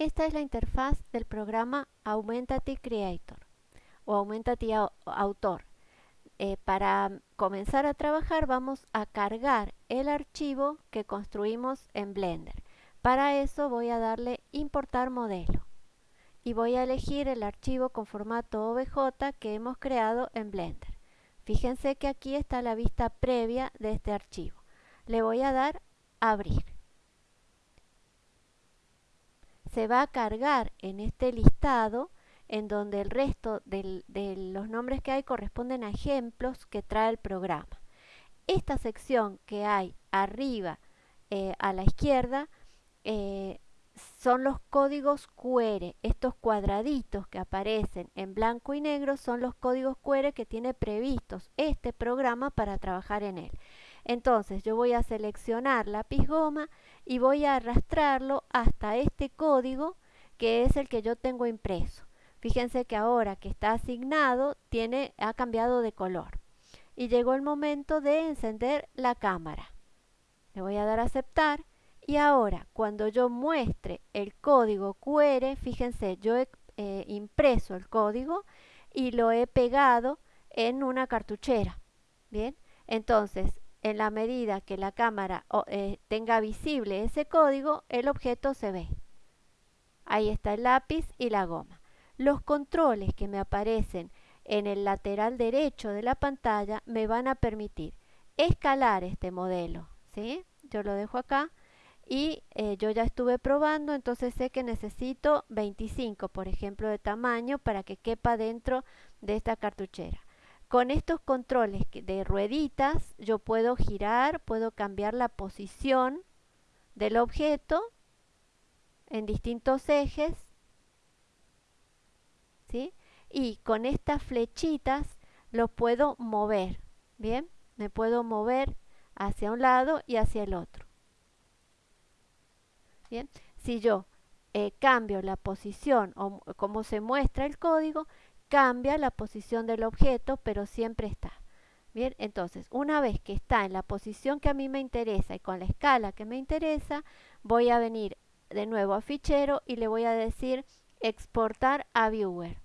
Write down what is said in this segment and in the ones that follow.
esta es la interfaz del programa Aumentate Creator o Aumentate Autor. Eh, para comenzar a trabajar vamos a cargar el archivo que construimos en Blender. Para eso voy a darle importar modelo y voy a elegir el archivo con formato OBJ que hemos creado en Blender. Fíjense que aquí está la vista previa de este archivo. Le voy a dar abrir. Se va a cargar en este listado en donde el resto de los nombres que hay corresponden a ejemplos que trae el programa. Esta sección que hay arriba eh, a la izquierda eh, son los códigos QR. Estos cuadraditos que aparecen en blanco y negro son los códigos QR que tiene previstos este programa para trabajar en él. Entonces yo voy a seleccionar lápiz goma y voy a arrastrarlo hasta este código que es el que yo tengo impreso. Fíjense que ahora que está asignado, tiene, ha cambiado de color. Y llegó el momento de encender la cámara. Le voy a dar a aceptar. Y ahora, cuando yo muestre el código QR, fíjense, yo he eh, impreso el código y lo he pegado en una cartuchera. Bien, entonces, en la medida que la cámara eh, tenga visible ese código, el objeto se ve. Ahí está el lápiz y la goma. Los controles que me aparecen en el lateral derecho de la pantalla me van a permitir escalar este modelo. ¿sí? Yo lo dejo acá y eh, yo ya estuve probando, entonces sé que necesito 25, por ejemplo, de tamaño para que quepa dentro de esta cartuchera. Con estos controles de rueditas yo puedo girar, puedo cambiar la posición del objeto en distintos ejes y con estas flechitas lo puedo mover, ¿bien? Me puedo mover hacia un lado y hacia el otro. Bien, si yo eh, cambio la posición o como se muestra el código, cambia la posición del objeto, pero siempre está. Bien, entonces, una vez que está en la posición que a mí me interesa y con la escala que me interesa, voy a venir de nuevo a fichero y le voy a decir exportar a viewer.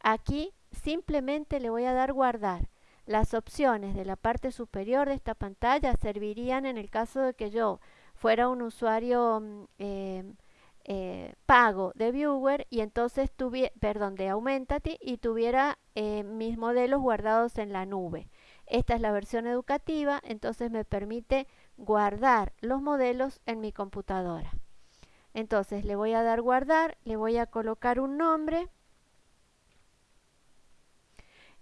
Aquí simplemente le voy a dar guardar. Las opciones de la parte superior de esta pantalla servirían en el caso de que yo fuera un usuario mm, em, eh, pago de Viewer y entonces tuviera, perdón, de Aumentate y tuviera eh, mis modelos guardados en la nube. Esta es la versión educativa, entonces me permite guardar los modelos en mi computadora. Entonces le voy a dar guardar, le voy a colocar un nombre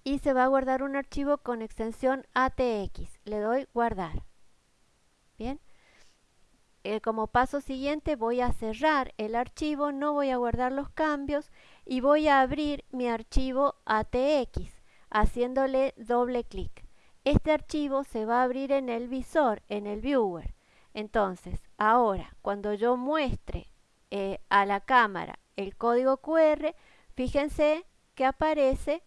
y se va a guardar un archivo con extensión ATX. Le doy guardar. Bien. Eh, como paso siguiente voy a cerrar el archivo, no voy a guardar los cambios y voy a abrir mi archivo ATX haciéndole doble clic. Este archivo se va a abrir en el visor, en el viewer. Entonces, ahora, cuando yo muestre eh, a la cámara el código QR, fíjense que aparece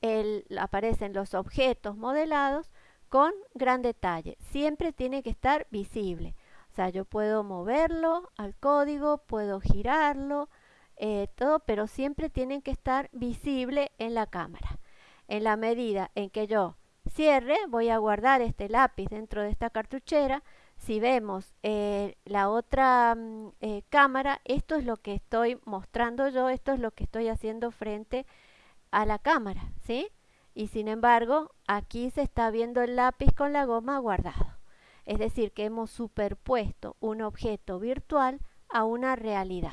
el, aparecen los objetos modelados con gran detalle. Siempre tiene que estar visible. O sea, yo puedo moverlo al código, puedo girarlo, eh, todo, pero siempre tienen que estar visible en la cámara. En la medida en que yo cierre, voy a guardar este lápiz dentro de esta cartuchera. Si vemos eh, la otra mm, eh, cámara, esto es lo que estoy mostrando yo, esto es lo que estoy haciendo frente a la cámara, ¿sí? Y sin embargo, aquí se está viendo el lápiz con la goma guardado. Es decir, que hemos superpuesto un objeto virtual a una realidad.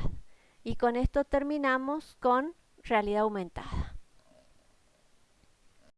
Y con esto terminamos con realidad aumentada.